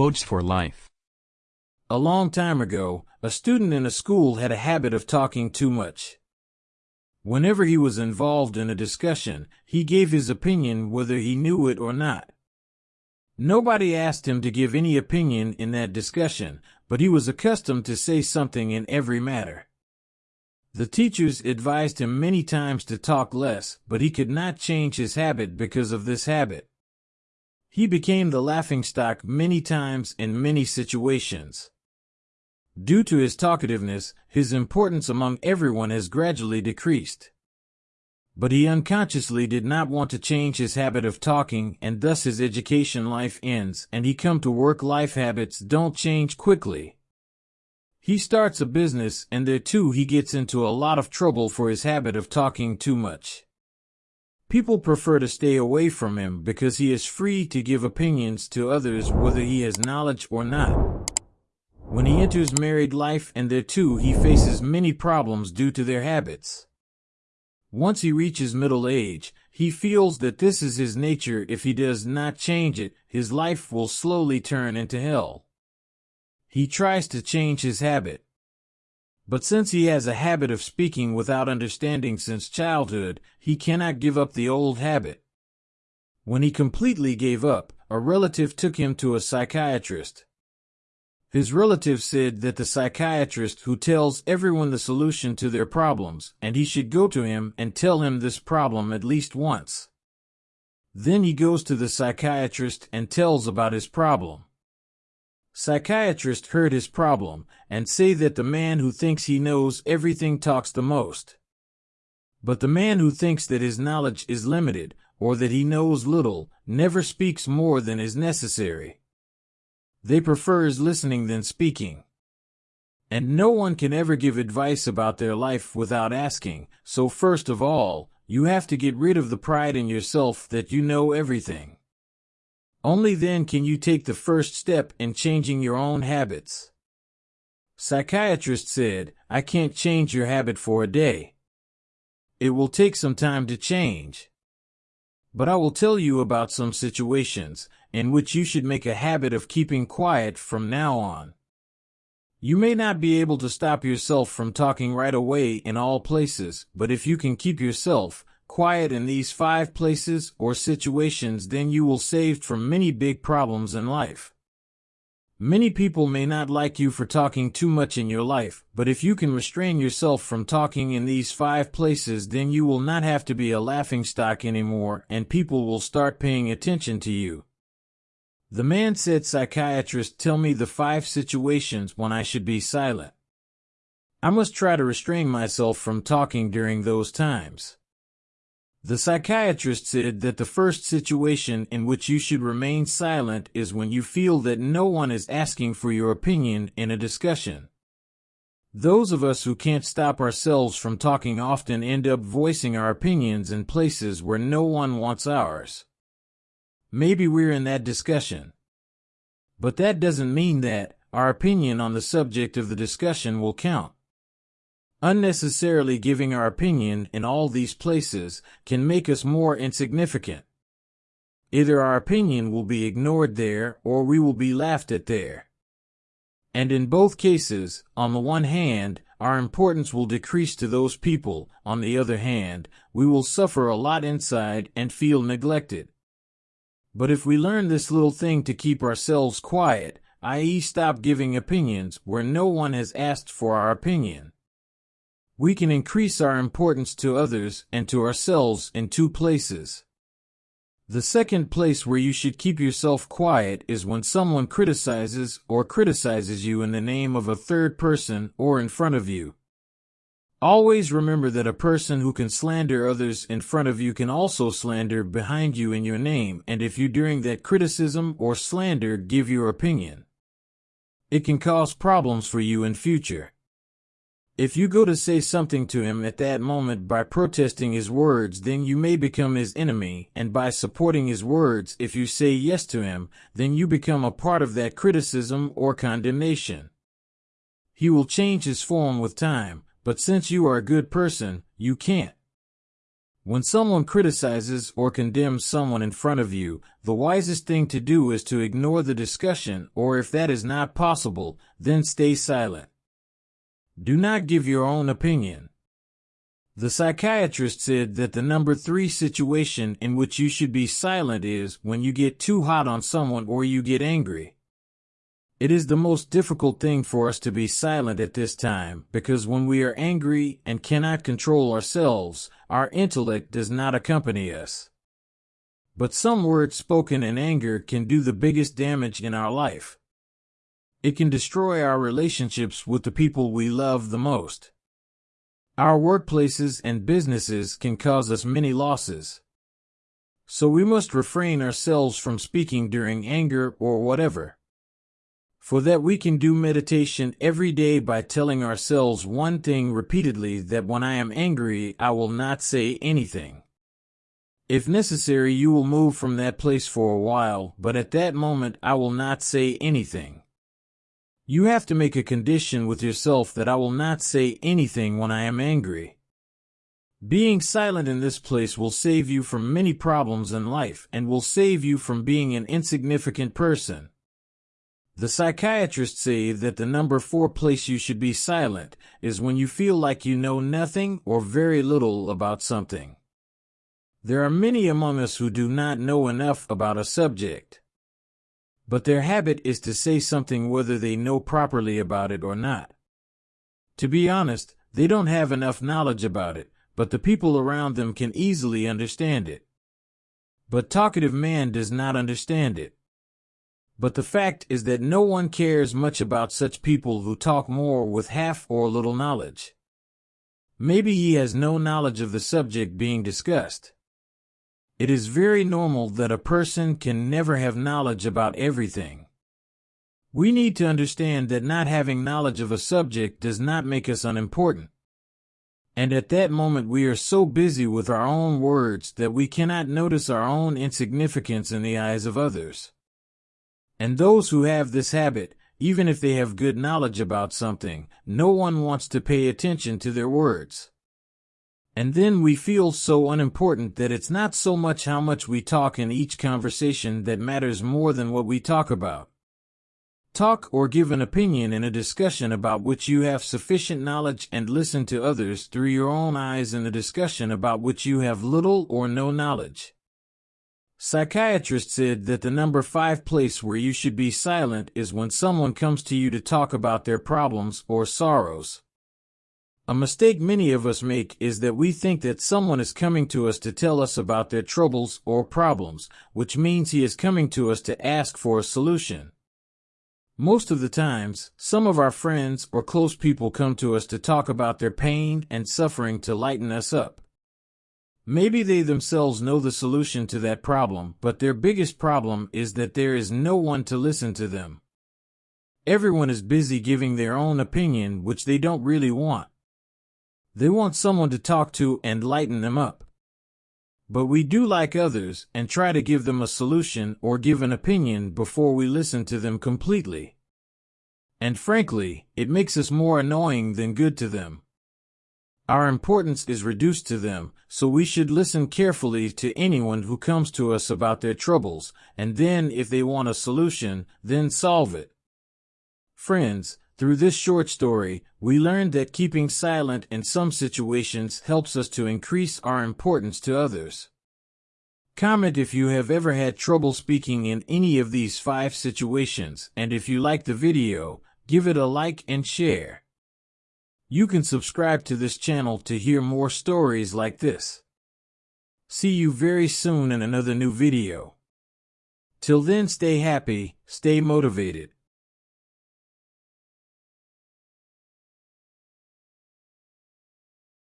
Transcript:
Quotes for Life A long time ago, a student in a school had a habit of talking too much. Whenever he was involved in a discussion, he gave his opinion whether he knew it or not. Nobody asked him to give any opinion in that discussion, but he was accustomed to say something in every matter. The teachers advised him many times to talk less, but he could not change his habit because of this habit. He became the laughingstock many times in many situations. Due to his talkativeness, his importance among everyone has gradually decreased. But he unconsciously did not want to change his habit of talking and thus his education life ends and he come to work life habits don't change quickly. He starts a business and there too he gets into a lot of trouble for his habit of talking too much. People prefer to stay away from him because he is free to give opinions to others whether he has knowledge or not. When he enters married life and there too he faces many problems due to their habits. Once he reaches middle age, he feels that this is his nature if he does not change it, his life will slowly turn into hell. He tries to change his habit, but since he has a habit of speaking without understanding since childhood, he cannot give up the old habit. When he completely gave up, a relative took him to a psychiatrist. His relative said that the psychiatrist who tells everyone the solution to their problems, and he should go to him and tell him this problem at least once. Then he goes to the psychiatrist and tells about his problem. Psychiatrist heard his problem and say that the man who thinks he knows everything talks the most. But the man who thinks that his knowledge is limited or that he knows little never speaks more than is necessary. They prefers listening than speaking. And no one can ever give advice about their life without asking, so first of all, you have to get rid of the pride in yourself that you know everything. Only then can you take the first step in changing your own habits. Psychiatrist said, I can't change your habit for a day. It will take some time to change. But I will tell you about some situations in which you should make a habit of keeping quiet from now on. You may not be able to stop yourself from talking right away in all places, but if you can keep yourself, quiet in these five places or situations, then you will save from many big problems in life. Many people may not like you for talking too much in your life, but if you can restrain yourself from talking in these five places, then you will not have to be a laughingstock anymore and people will start paying attention to you. The man said, Psychiatrist, tell me the five situations when I should be silent. I must try to restrain myself from talking during those times. The psychiatrist said that the first situation in which you should remain silent is when you feel that no one is asking for your opinion in a discussion. Those of us who can't stop ourselves from talking often end up voicing our opinions in places where no one wants ours. Maybe we're in that discussion. But that doesn't mean that our opinion on the subject of the discussion will count. Unnecessarily giving our opinion in all these places can make us more insignificant. Either our opinion will be ignored there or we will be laughed at there. And in both cases, on the one hand, our importance will decrease to those people, on the other hand, we will suffer a lot inside and feel neglected. But if we learn this little thing to keep ourselves quiet, i.e., stop giving opinions where no one has asked for our opinion, we can increase our importance to others and to ourselves in two places. The second place where you should keep yourself quiet is when someone criticizes or criticizes you in the name of a third person or in front of you. Always remember that a person who can slander others in front of you can also slander behind you in your name and if you during that criticism or slander give your opinion. It can cause problems for you in future. If you go to say something to him at that moment by protesting his words, then you may become his enemy, and by supporting his words, if you say yes to him, then you become a part of that criticism or condemnation. He will change his form with time, but since you are a good person, you can't. When someone criticizes or condemns someone in front of you, the wisest thing to do is to ignore the discussion, or if that is not possible, then stay silent. Do not give your own opinion. The psychiatrist said that the number three situation in which you should be silent is when you get too hot on someone or you get angry. It is the most difficult thing for us to be silent at this time because when we are angry and cannot control ourselves, our intellect does not accompany us. But some words spoken in anger can do the biggest damage in our life. It can destroy our relationships with the people we love the most. Our workplaces and businesses can cause us many losses. So we must refrain ourselves from speaking during anger or whatever. For that we can do meditation every day by telling ourselves one thing repeatedly that when I am angry, I will not say anything. If necessary, you will move from that place for a while, but at that moment I will not say anything. You have to make a condition with yourself that I will not say anything when I am angry. Being silent in this place will save you from many problems in life and will save you from being an insignificant person. The psychiatrists say that the number four place you should be silent is when you feel like you know nothing or very little about something. There are many among us who do not know enough about a subject. But their habit is to say something whether they know properly about it or not. To be honest, they don't have enough knowledge about it, but the people around them can easily understand it. But talkative man does not understand it. But the fact is that no one cares much about such people who talk more with half or little knowledge. Maybe he has no knowledge of the subject being discussed. It is very normal that a person can never have knowledge about everything. We need to understand that not having knowledge of a subject does not make us unimportant. And at that moment we are so busy with our own words that we cannot notice our own insignificance in the eyes of others. And those who have this habit, even if they have good knowledge about something, no one wants to pay attention to their words. And then we feel so unimportant that it's not so much how much we talk in each conversation that matters more than what we talk about. Talk or give an opinion in a discussion about which you have sufficient knowledge and listen to others through your own eyes in a discussion about which you have little or no knowledge. Psychiatrists said that the number five place where you should be silent is when someone comes to you to talk about their problems or sorrows. A mistake many of us make is that we think that someone is coming to us to tell us about their troubles or problems, which means he is coming to us to ask for a solution. Most of the times, some of our friends or close people come to us to talk about their pain and suffering to lighten us up. Maybe they themselves know the solution to that problem, but their biggest problem is that there is no one to listen to them. Everyone is busy giving their own opinion, which they don't really want. They want someone to talk to and lighten them up. But we do like others and try to give them a solution or give an opinion before we listen to them completely. And frankly, it makes us more annoying than good to them. Our importance is reduced to them, so we should listen carefully to anyone who comes to us about their troubles, and then if they want a solution, then solve it. Friends, through this short story, we learned that keeping silent in some situations helps us to increase our importance to others. Comment if you have ever had trouble speaking in any of these five situations, and if you like the video, give it a like and share. You can subscribe to this channel to hear more stories like this. See you very soon in another new video. Till then stay happy, stay motivated.